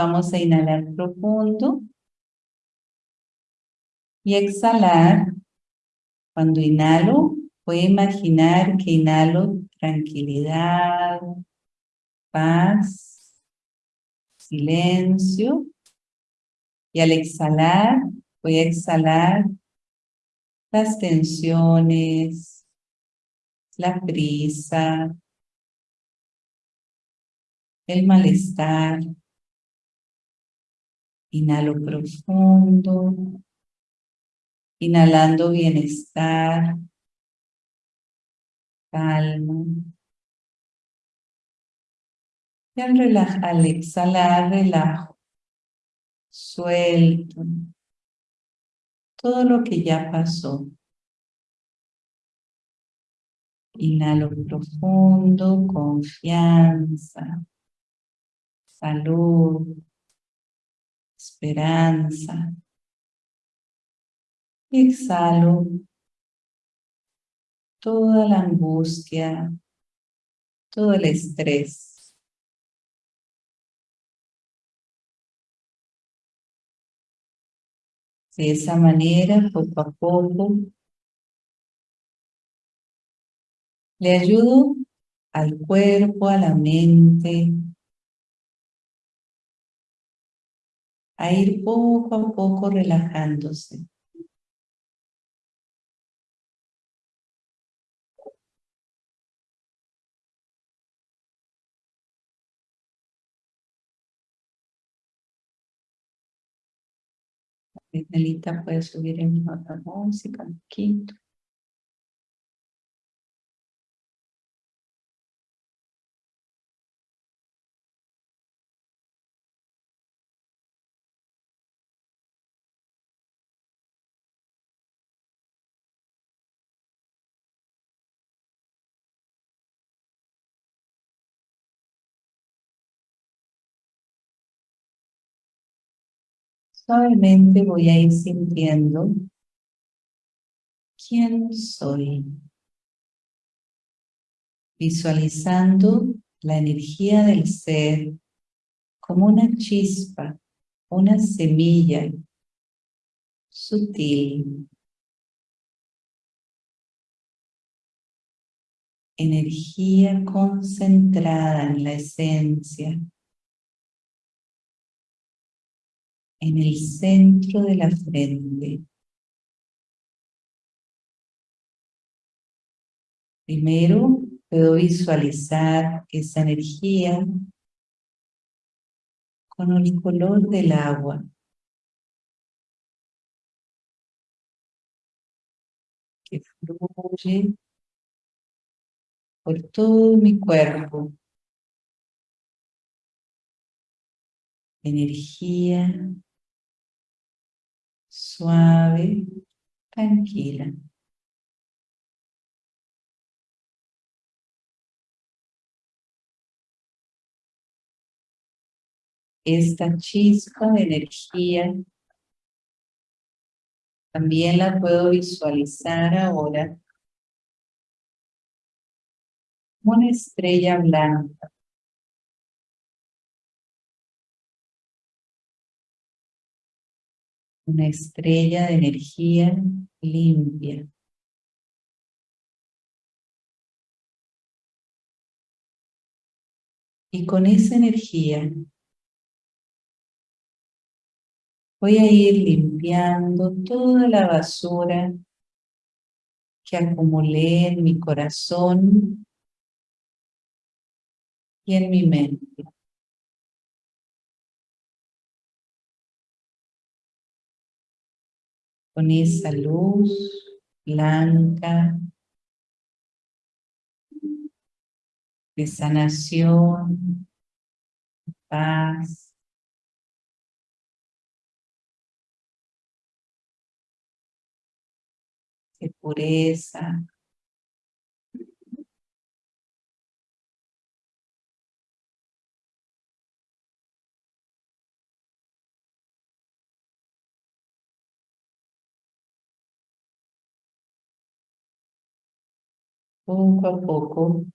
vamos a inhalar profundo y exhalar. Cuando inhalo, voy a imaginar que inhalo tranquilidad, paz, silencio. Y al exhalar, voy a exhalar las tensiones, la prisa, el malestar. Inhalo profundo, inhalando bienestar, calma. Y al, al exhalar, relajo, suelto. Todo lo que ya pasó. Inhalo profundo, confianza, salud, esperanza. Y exhalo toda la angustia, todo el estrés. De esa manera, poco a poco, le ayudo al cuerpo, a la mente, a ir poco a poco relajándose. Nelita puede subir en otra música, un. Suavemente voy a ir sintiendo quién soy. Visualizando la energía del ser como una chispa, una semilla sutil. Energía concentrada en la esencia en el centro de la frente. Primero puedo visualizar esa energía con el color del agua. que fluye por todo mi cuerpo. Energía suave, tranquila. Esta chispa de energía también la puedo visualizar ahora una estrella blanca una estrella de energía limpia. Y con esa energía voy a ir limpiando toda la basura que acumulé en mi corazón y en mi mente. Con esa luz blanca de sanación, paz. de pureza, poco a poco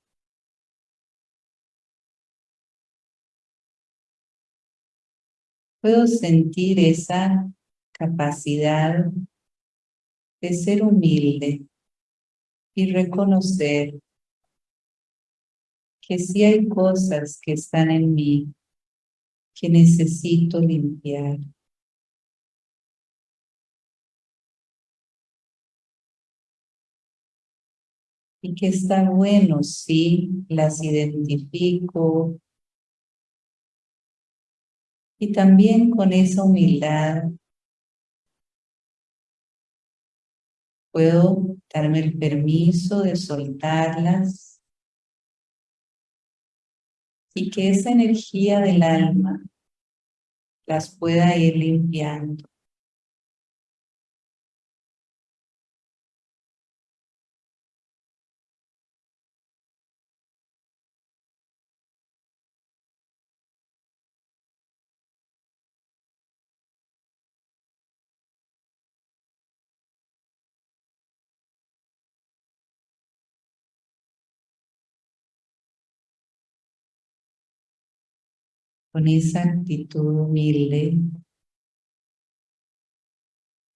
puedo sentir esa capacidad de ser humilde y reconocer que si hay cosas que están en mí que necesito limpiar. Y que está bueno si las identifico. Y también con esa humildad puedo darme el permiso de soltarlas y que esa energía del alma las pueda ir limpiando. Con esa actitud humilde,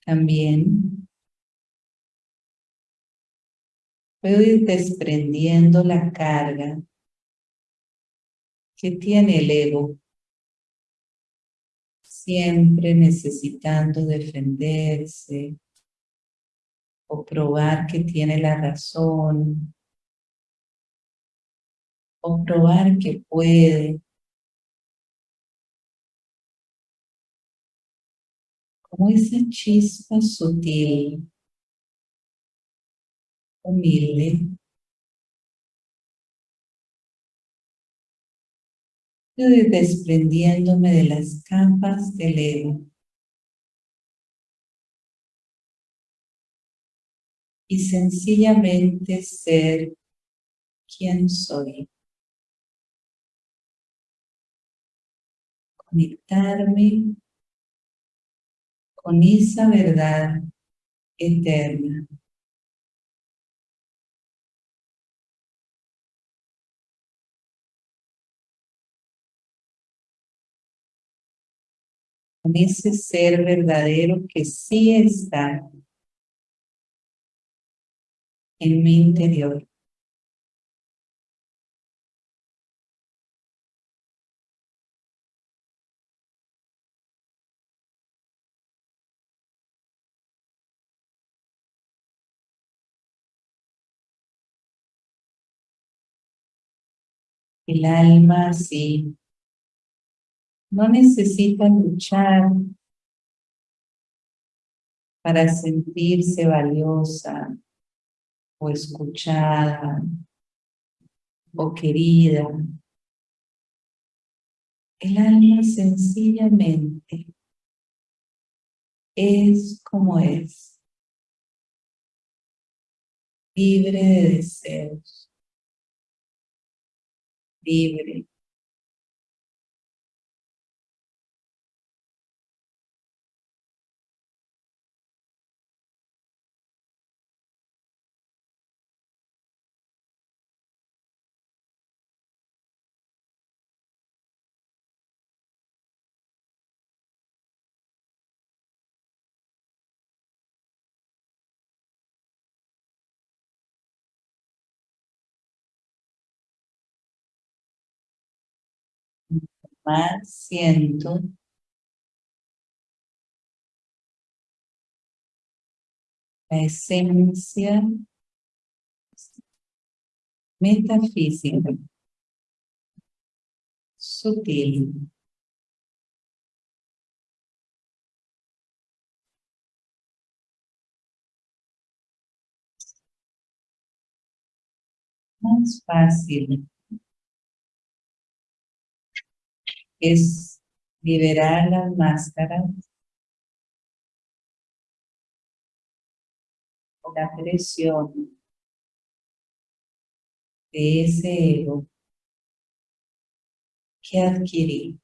también puedo ir desprendiendo la carga que tiene el ego, siempre necesitando defenderse o probar que tiene la razón o probar que puede como esa chispa sutil, humilde, desprendiéndome de las capas del ego. Y sencillamente ser quien soy. Conectarme con esa verdad eterna. Con ese ser verdadero que sí está en mi interior. El alma sí no necesita luchar para sentirse valiosa o escuchada o querida. El alma sencillamente es como es, libre de deseos libre. Siento. La esencia metafísica sutil. Más fácil es liberar las máscaras, la presión de ese ego que adquirí.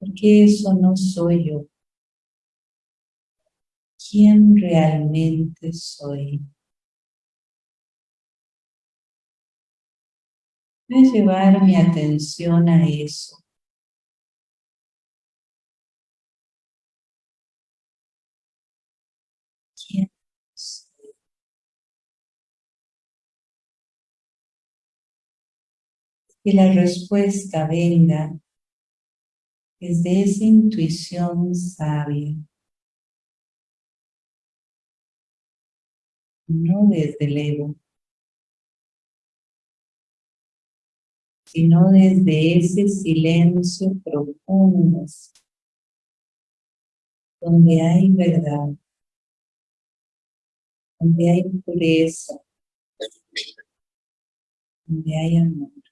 Porque eso no soy yo. ¿Quién realmente soy? Voy llevar mi atención a eso. ¿Quién soy? Que la respuesta venga desde esa intuición sabia. No desde el ego. Sino desde ese silencio profundo, donde hay verdad, donde hay pureza, donde hay amor.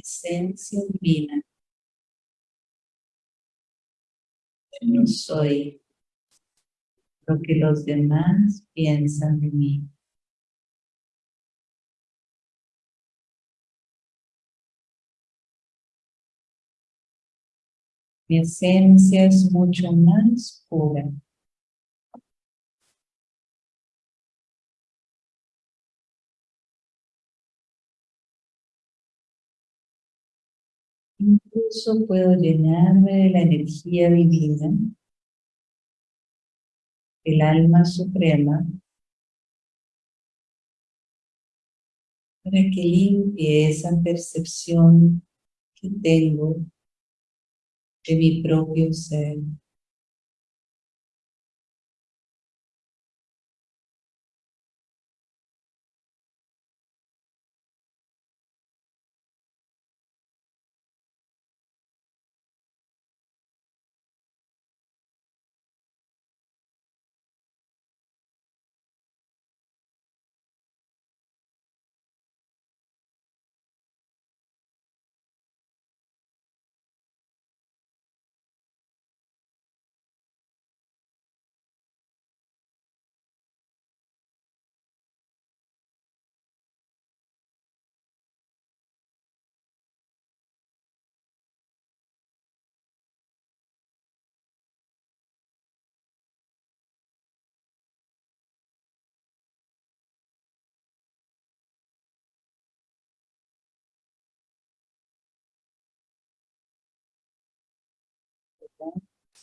Esencia divina. Yo no soy lo que los demás piensan de mí. Mi esencia es mucho más pura. Incluso puedo llenarme de la energía divina, el alma suprema, para que limpie esa percepción que tengo de mi propio ser.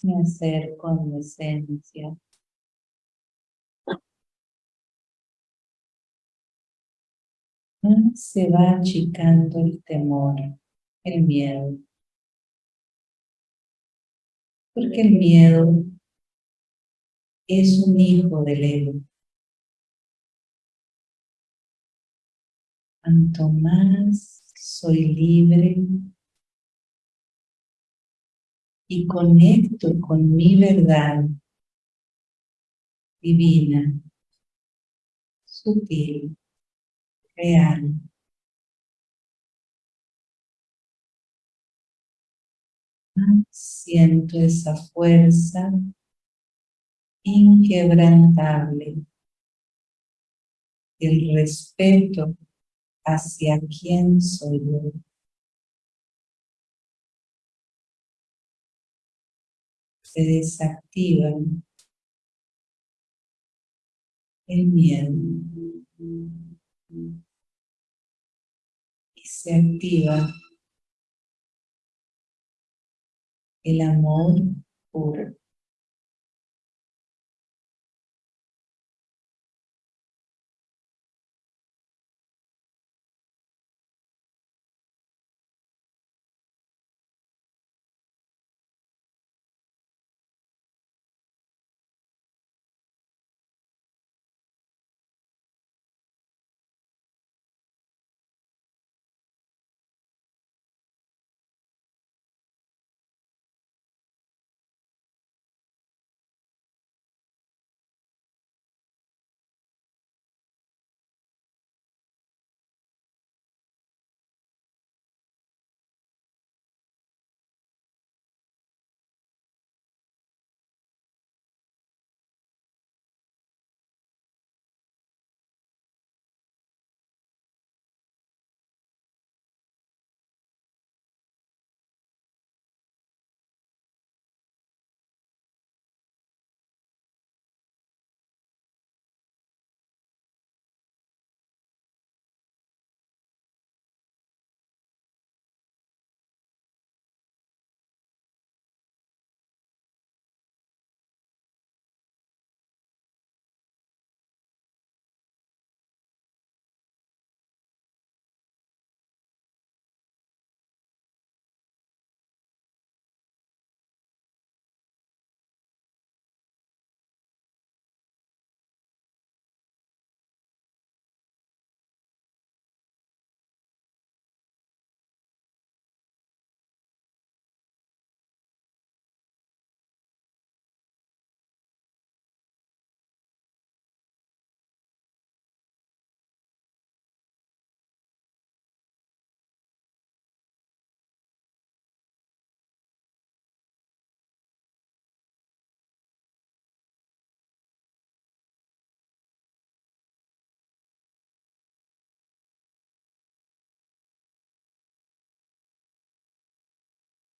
Me acerco a mi esencia. Se va achicando el temor, el miedo. Porque el miedo es un hijo del ego. Cuanto más soy libre, y conecto con mi verdad divina, sutil, real. Siento esa fuerza inquebrantable, el respeto hacia quien soy yo. Se desactivan el miedo y se activa el amor puro.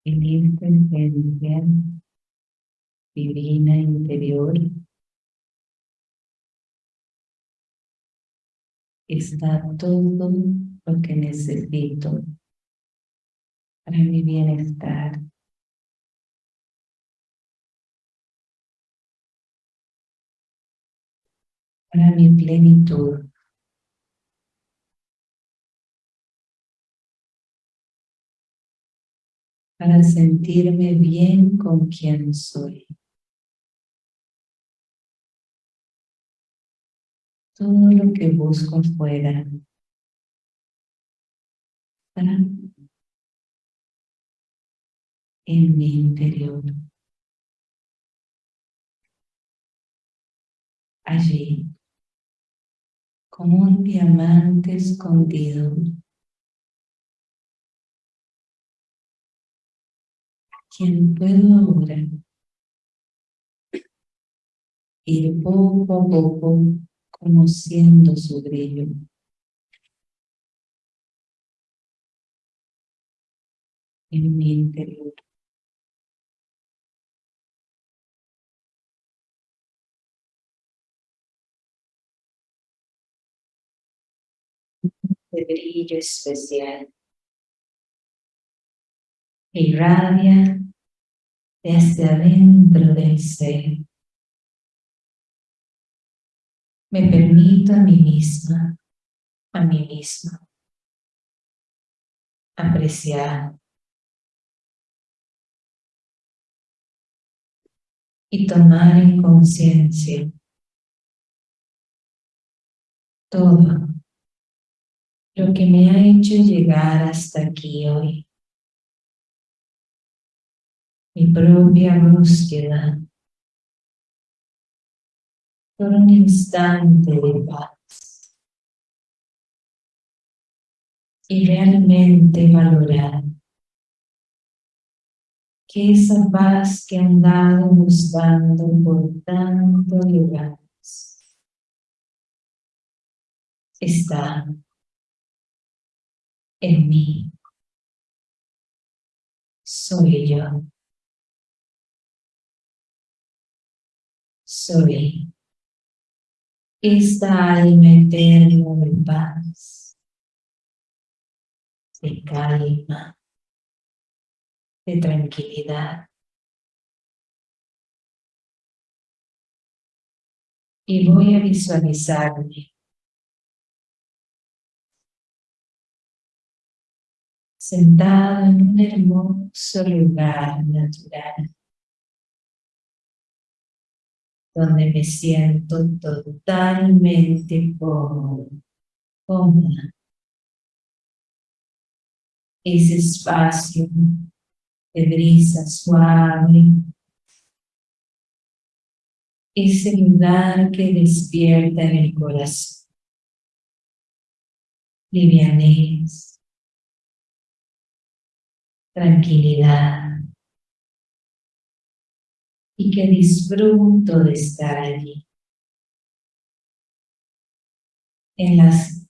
Y mi inteligencia divina interior está todo lo que necesito para mi bienestar. Para mi plenitud. Para sentirme bien con quien soy. todo lo que busco fuera en mi interior. Allí, como un diamante escondido, quien puedo ahora ir poco a poco conociendo su brillo. En mi interior. De brillo especial. Irradia desde adentro del ser. Me permito a mí misma, a mí misma, apreciar y tomar en conciencia todo lo que me ha hecho llegar hasta aquí hoy. Mi propia búsqueda por un instante de paz y realmente valorar que esa paz que han dado buscando por tanto lugar está en mí. Soy yo. Soy esta alma eterna de paz, de calma, de tranquilidad. Y voy a visualizarme sentado en un hermoso lugar natural donde me siento totalmente cómodo, cómoda. Ese espacio de brisa suave, ese lugar que despierta en el corazón, livianez, tranquilidad y que disfruto de estar allí. En las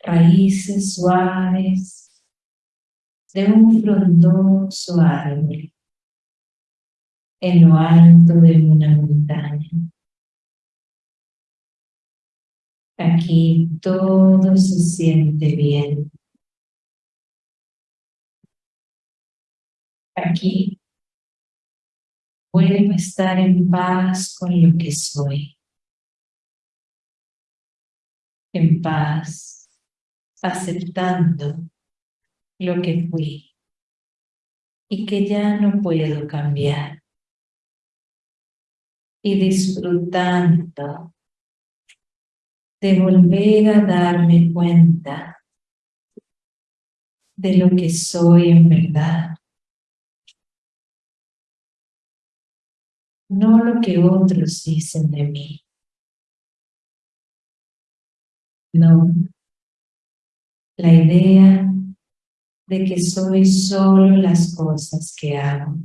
raíces suaves de un frondoso árbol, en lo alto de una montaña. Aquí todo se siente bien. Aquí A estar en paz con lo que soy. En paz, aceptando lo que fui y que ya no puedo cambiar. Y disfrutando de volver a darme cuenta de lo que soy en verdad. No lo que otros dicen de mí. No, la idea de que soy solo las cosas que hago.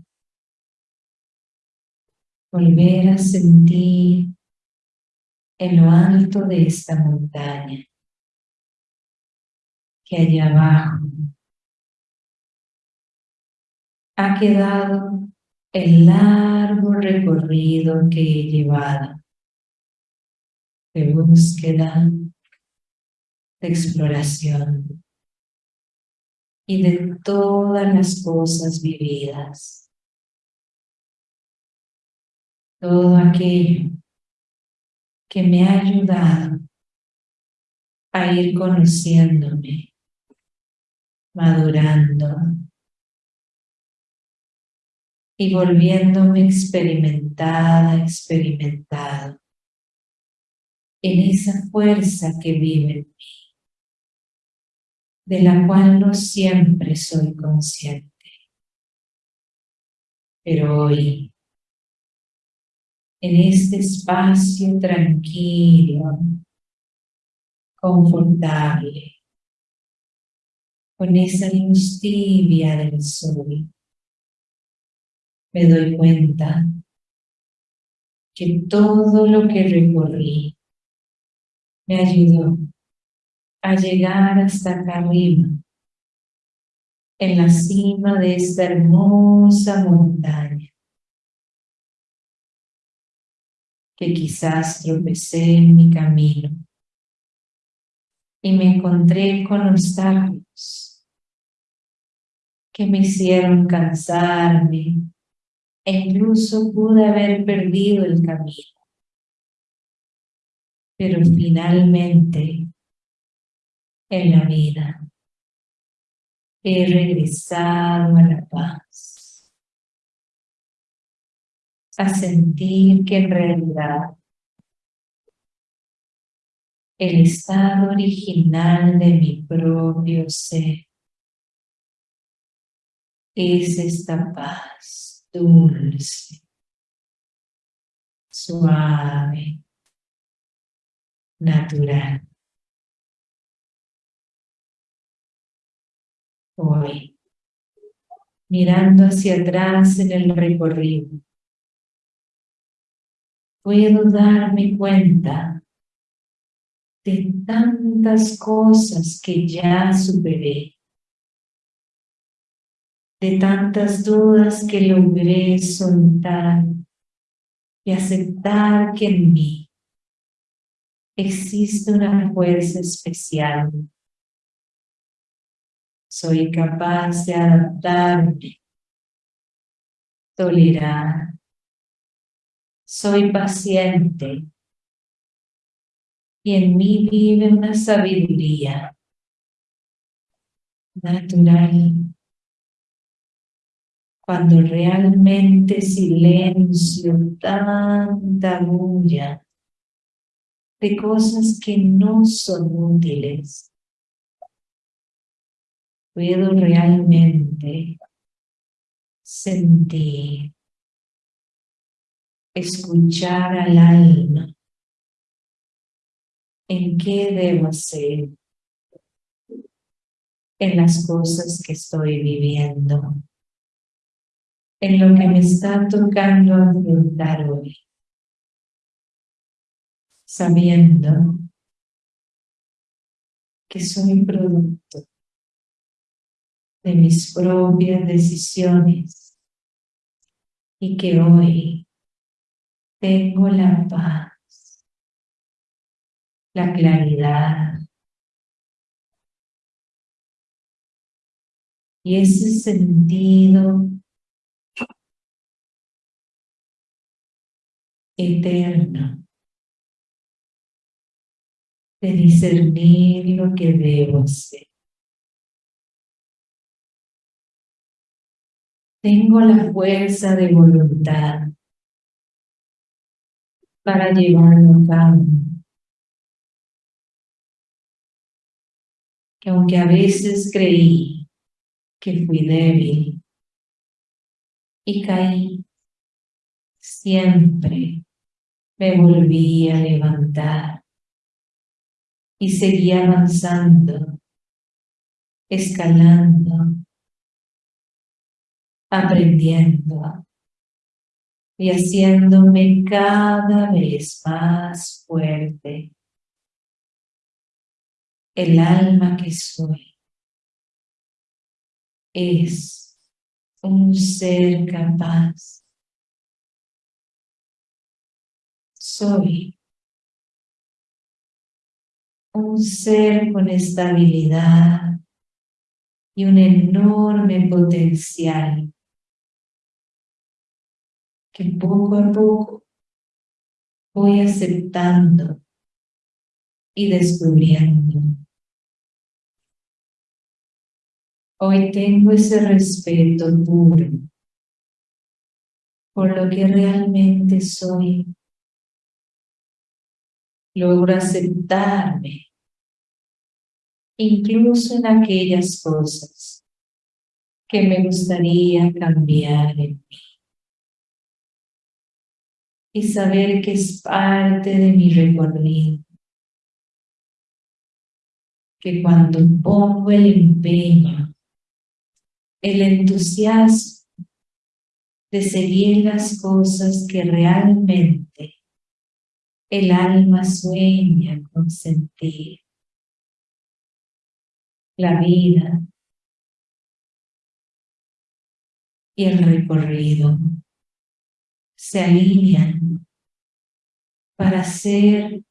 Volver a sentir en lo alto de esta montaña, que allá abajo ha quedado el largo recorrido que he llevado de búsqueda, de exploración y de todas las cosas vividas. Todo aquello que me ha ayudado a ir conociéndome, madurando y volviéndome experimentada, experimentado en esa fuerza que vive en mí, de la cual no siempre soy consciente. Pero hoy en este espacio tranquilo, confortable, con esa luz tibia del sol. Me doy cuenta que todo lo que recorrí me ayudó a llegar hasta acá arriba, en la cima de esta hermosa montaña. que quizás tropecé en mi camino y me encontré con obstáculos que me hicieron cansarme incluso pude haber perdido el camino. Pero finalmente, en la vida, he regresado a la paz a sentir que en realidad el estado original de mi propio ser es esta paz dulce, suave, natural. Hoy, mirando hacia atrás en el recorrido, puedo darme cuenta de tantas cosas que ya superé, de tantas dudas que logré soltar y aceptar que en mí existe una fuerza especial. Soy capaz de adaptarme, tolerar, soy paciente y en mí vive una sabiduría natural. Cuando realmente silencio tanta bulla de cosas que no son útiles, puedo realmente sentir escuchar al alma en qué debo hacer en las cosas que estoy viviendo, en lo que me está tocando enfrentar hoy, sabiendo que soy producto de mis propias decisiones y que hoy tengo la paz, la claridad. Y ese sentido eterno de discernir lo que debo hacer. Tengo la fuerza de voluntad para llevarlo a cabo. Que aunque a veces creí que fui débil y caí, siempre me volví a levantar y seguí avanzando, escalando, aprendiendo, y haciéndome cada vez más fuerte. El alma que soy es un ser capaz. Soy un ser con estabilidad y un enorme potencial que poco a poco voy aceptando y descubriendo. Hoy tengo ese respeto puro por lo que realmente soy. Logro aceptarme, incluso en aquellas cosas que me gustaría cambiar en mí. Y saber que es parte de mi recorrido. Que cuando pongo el empeño el entusiasmo de seguir las cosas que realmente el alma sueña con sentir. La vida y el recorrido se alinean para hacer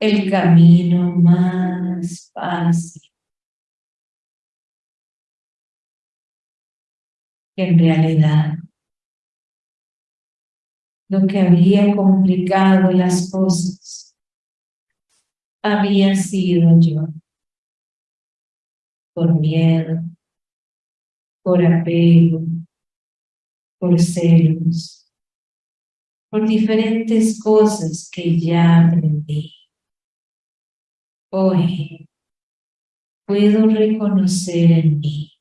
el camino más fácil en realidad lo que había complicado las cosas había sido yo. Por miedo, por apego, por celos, por diferentes cosas que ya aprendí. Hoy puedo reconocer en mí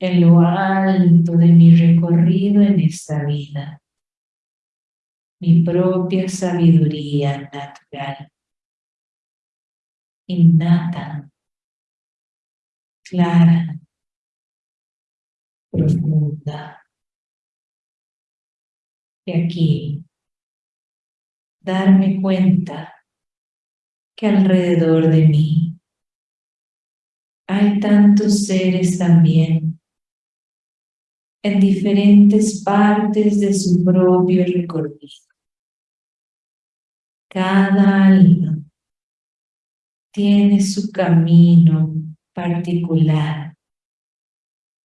en lo alto de mi recorrido en esta vida, mi propia sabiduría natural, innata, clara, profunda. Y aquí, darme cuenta que alrededor de mí hay tantos seres también en diferentes partes de su propio recorrido. Cada alma tiene su camino particular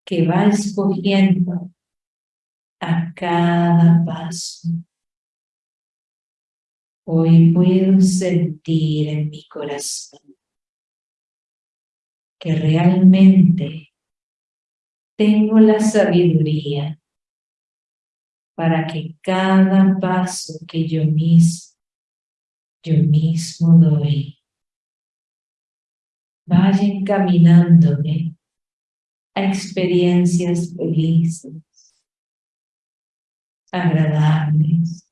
que va escogiendo a cada paso. Hoy puedo sentir en mi corazón que realmente tengo la sabiduría para que cada paso que yo mismo, yo mismo doy, vaya encaminándome a experiencias felices, agradables,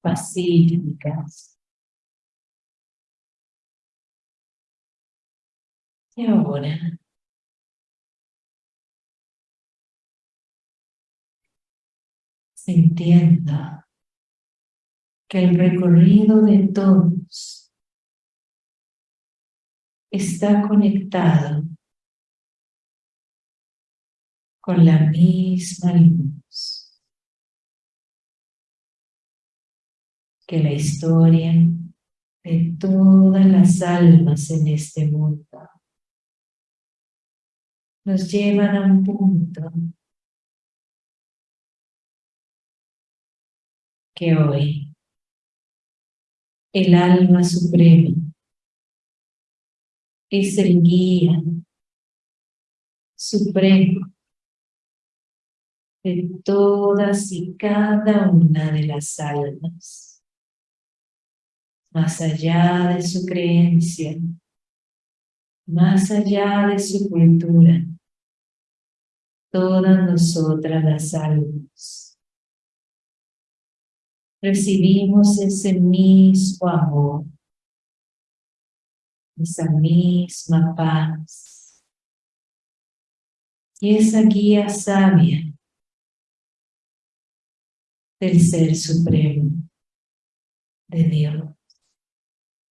pacíficas. Y ahora entienda que el recorrido de todos está conectado con la misma luz que la historia de todas las almas en este mundo. Nos llevan a un punto que hoy el alma suprema. Es el guía supremo de todas y cada una de las almas, más allá de su creencia, más allá de su cultura, todas nosotras las almas recibimos ese mismo amor, esa misma paz y esa guía sabia del Ser Supremo, de Dios,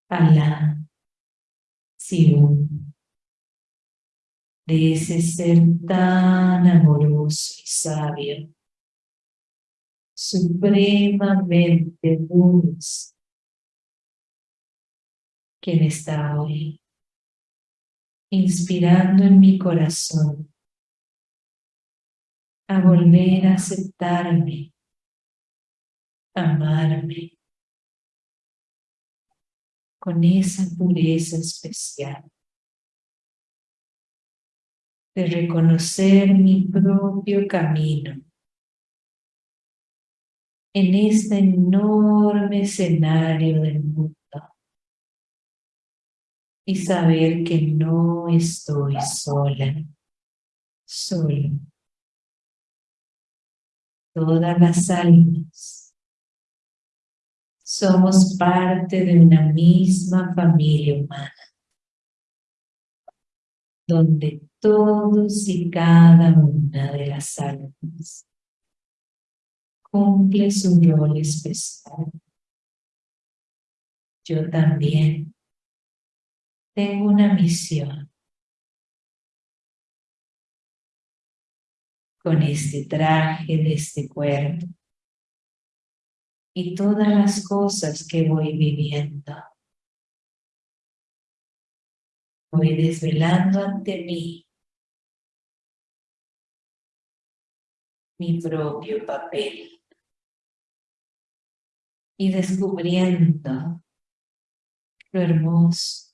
Alá, Siún. de ese ser tan amoroso y sabio, supremamente dulce, quien está hoy inspirando en mi corazón a volver a aceptarme, amarme, con esa pureza especial de reconocer mi propio camino en este enorme escenario del mundo y saber que no estoy sola, solo. Todas las almas somos parte de una misma familia humana, donde todos y cada una de las almas cumple su rol especial. Yo también tengo una misión. Con este traje de este cuerpo y todas las cosas que voy viviendo. Voy desvelando ante mí mi propio papel y descubriendo lo hermoso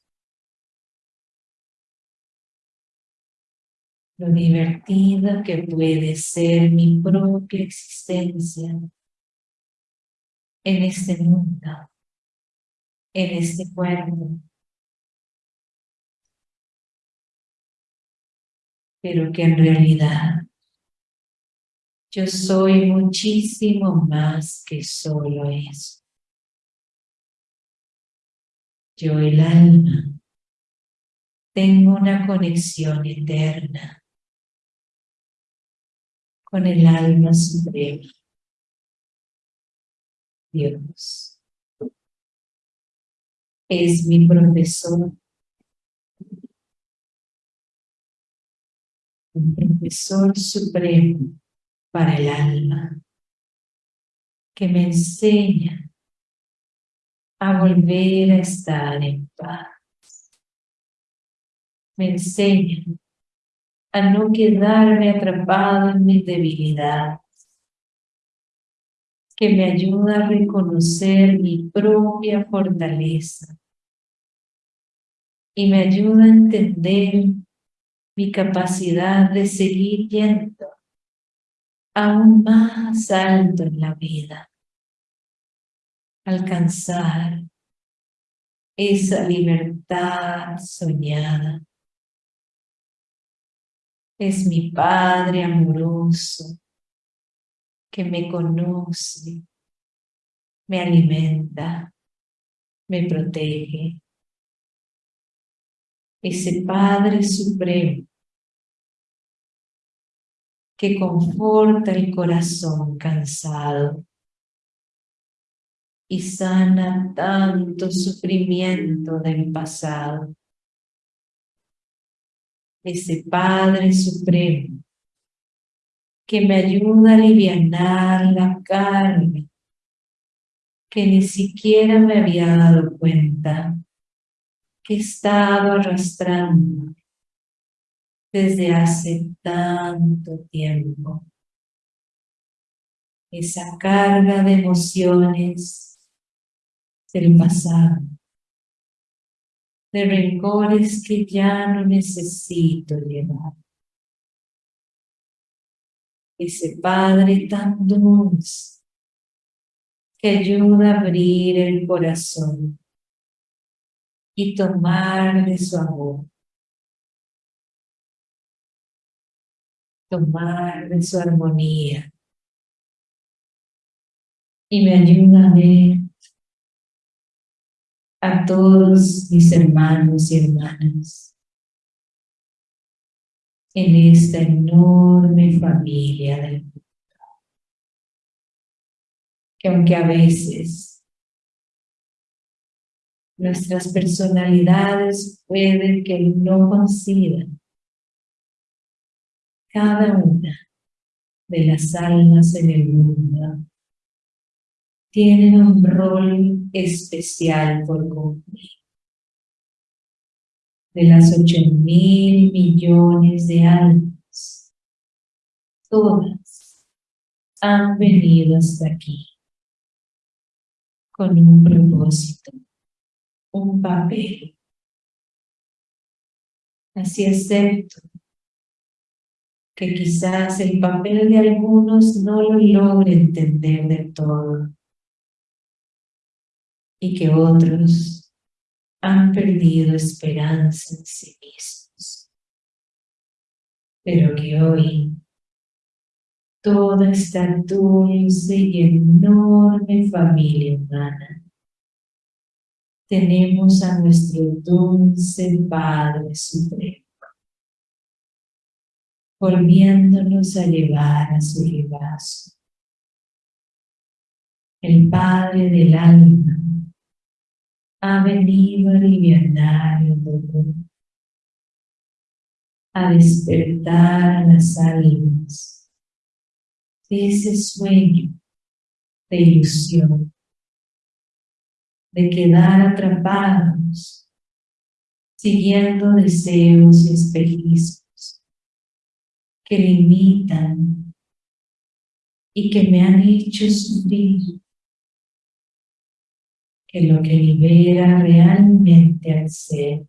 lo divertido que puede ser mi propia existencia en este mundo, en este cuerpo. Pero que en realidad yo soy muchísimo más que solo eso. Yo el alma tengo una conexión eterna con el alma suprema. Dios es mi profesor, un profesor supremo para el alma, que me enseña a volver a estar en paz. Me enseña a no quedarme atrapado en mis debilidades, que me ayuda a reconocer mi propia fortaleza y me ayuda a entender mi capacidad de seguir yendo aún más alto en la vida, alcanzar esa libertad soñada es mi Padre amoroso que me conoce, me alimenta, me protege. Ese Padre Supremo que conforta el corazón cansado y sana tanto sufrimiento del pasado. Ese Padre Supremo que me ayuda a aliviar la carne que ni siquiera me había dado cuenta que he estado arrastrando desde hace tanto tiempo. Esa carga de emociones del pasado de rencores que ya no necesito llevar. Ese Padre tan dulce que ayuda a abrir el corazón y tomar de su amor. Tomar de su armonía. Y me ayuda a ver a todos mis hermanos y hermanas en esta enorme familia del mundo. Que aunque a veces nuestras personalidades pueden que no coincidan, cada una de las almas en el mundo tienen un rol especial por cumplir. De las ocho mil millones de almas, todas han venido hasta aquí con un propósito, un papel. Así acepto que quizás el papel de algunos no lo logre entender del todo y que otros han perdido esperanza en sí mismos. Pero que hoy toda esta dulce y enorme familia humana tenemos a nuestro dulce Padre Supremo volviéndonos a llevar a su regazo. El Padre del alma ha venido a aliviar el dolor, a despertar a las almas de ese sueño de ilusión, de quedar atrapados, siguiendo deseos y espejismos que limitan y que me han hecho sufrir que lo que libera realmente al ser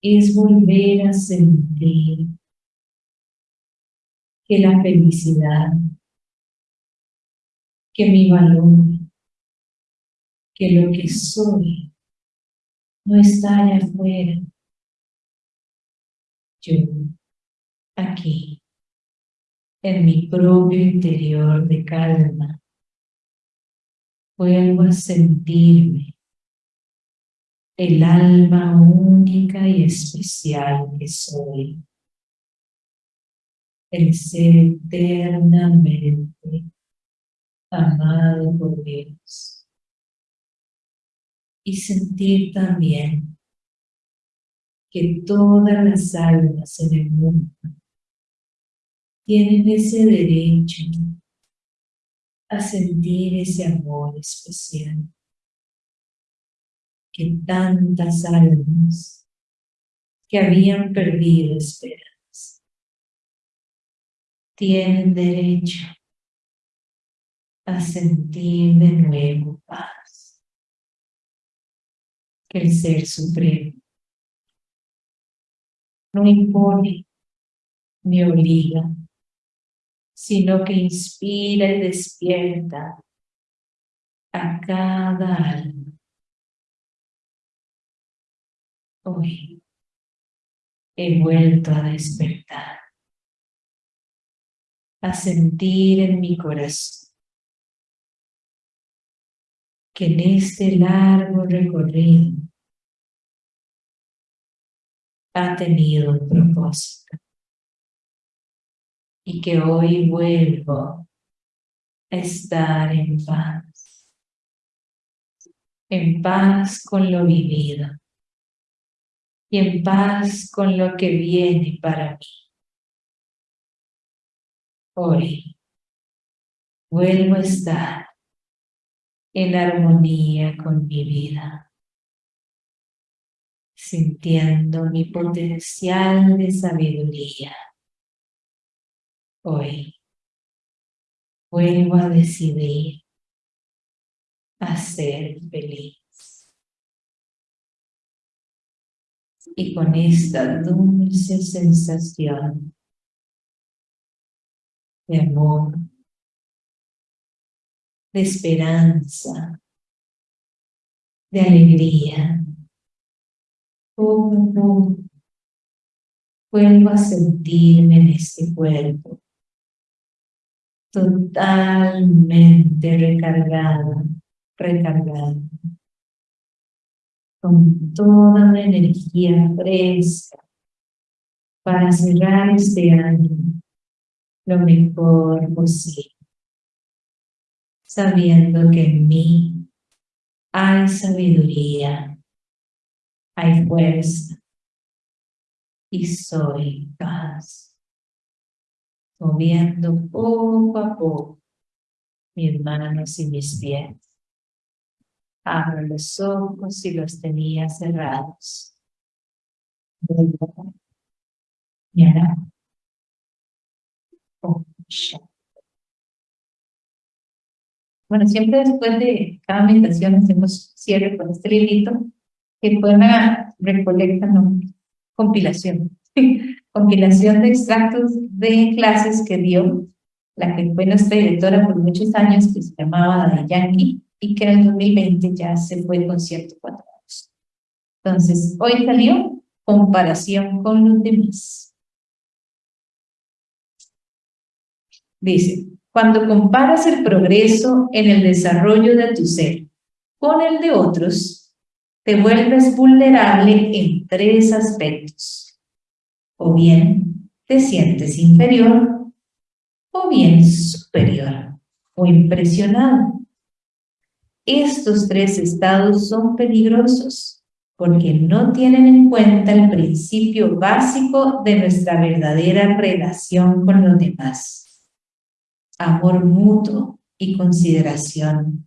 es volver a sentir que la felicidad, que mi valor, que lo que soy no está allá afuera. Yo, aquí, en mi propio interior de calma, vuelvo a sentirme el alma única y especial que soy, el ser eternamente amado por Dios. Y sentir también que todas las almas en el mundo tienen ese derecho a sentir ese amor especial que tantas almas que habían perdido esperanza tienen derecho a sentir de nuevo paz que el Ser Supremo. No impone ni obliga sino que inspira y despierta a cada alma. Hoy he vuelto a despertar, a sentir en mi corazón que en este largo recorrido ha tenido un propósito y que hoy vuelvo a estar en paz. En paz con lo vivido y en paz con lo que viene para mí. Hoy vuelvo a estar en armonía con mi vida, sintiendo mi potencial de sabiduría Hoy. Vuelvo a decidir a ser feliz. Y con esta dulce sensación de amor, de esperanza, de alegría, vuelvo a sentirme en este cuerpo totalmente recargada, recargada, con toda la energía fresca para cerrar este año lo mejor posible, sabiendo que en mí hay sabiduría, hay fuerza y soy paz. Moviendo poco a poco mis manos y mis pies. Abro los ojos y los tenía cerrados. Y ahora, bueno, siempre después de cada meditación hacemos cierre con este librito que fue una compilación. compilación de extractos de clases que dio la que fue nuestra directora por muchos años, que se llamaba Dada Yankee, y que en el 2020 ya se fue con cierto cuatro años. Entonces, hoy salió comparación con los demás. Dice, cuando comparas el progreso en el desarrollo de tu ser con el de otros, te vuelves vulnerable en tres aspectos. O bien te sientes inferior, o bien superior o impresionado. Estos tres estados son peligrosos porque no tienen en cuenta el principio básico de nuestra verdadera relación con los demás amor mutuo y consideración,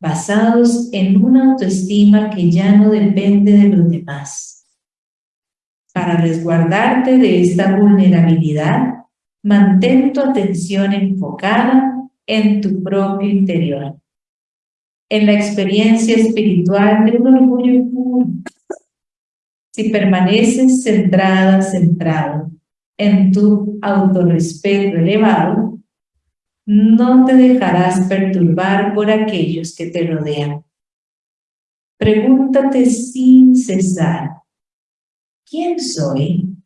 basados en una autoestima que ya no depende de los demás. Para resguardarte de esta vulnerabilidad, mantén tu atención enfocada en tu propio interior, en la experiencia espiritual de un orgullo puro. Si permaneces centrada, centrado en tu autorrespeto elevado, no te dejarás perturbar por aquellos que te rodean. Pregúntate sin cesar, ¿quién soy?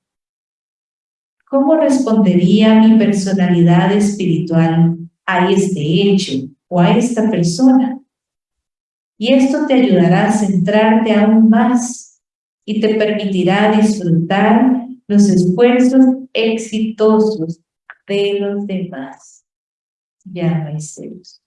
¿Cómo respondería mi personalidad espiritual a este hecho o a esta persona? Y esto te ayudará a centrarte aún más y te permitirá disfrutar los esfuerzos exitosos de los demás ya celos.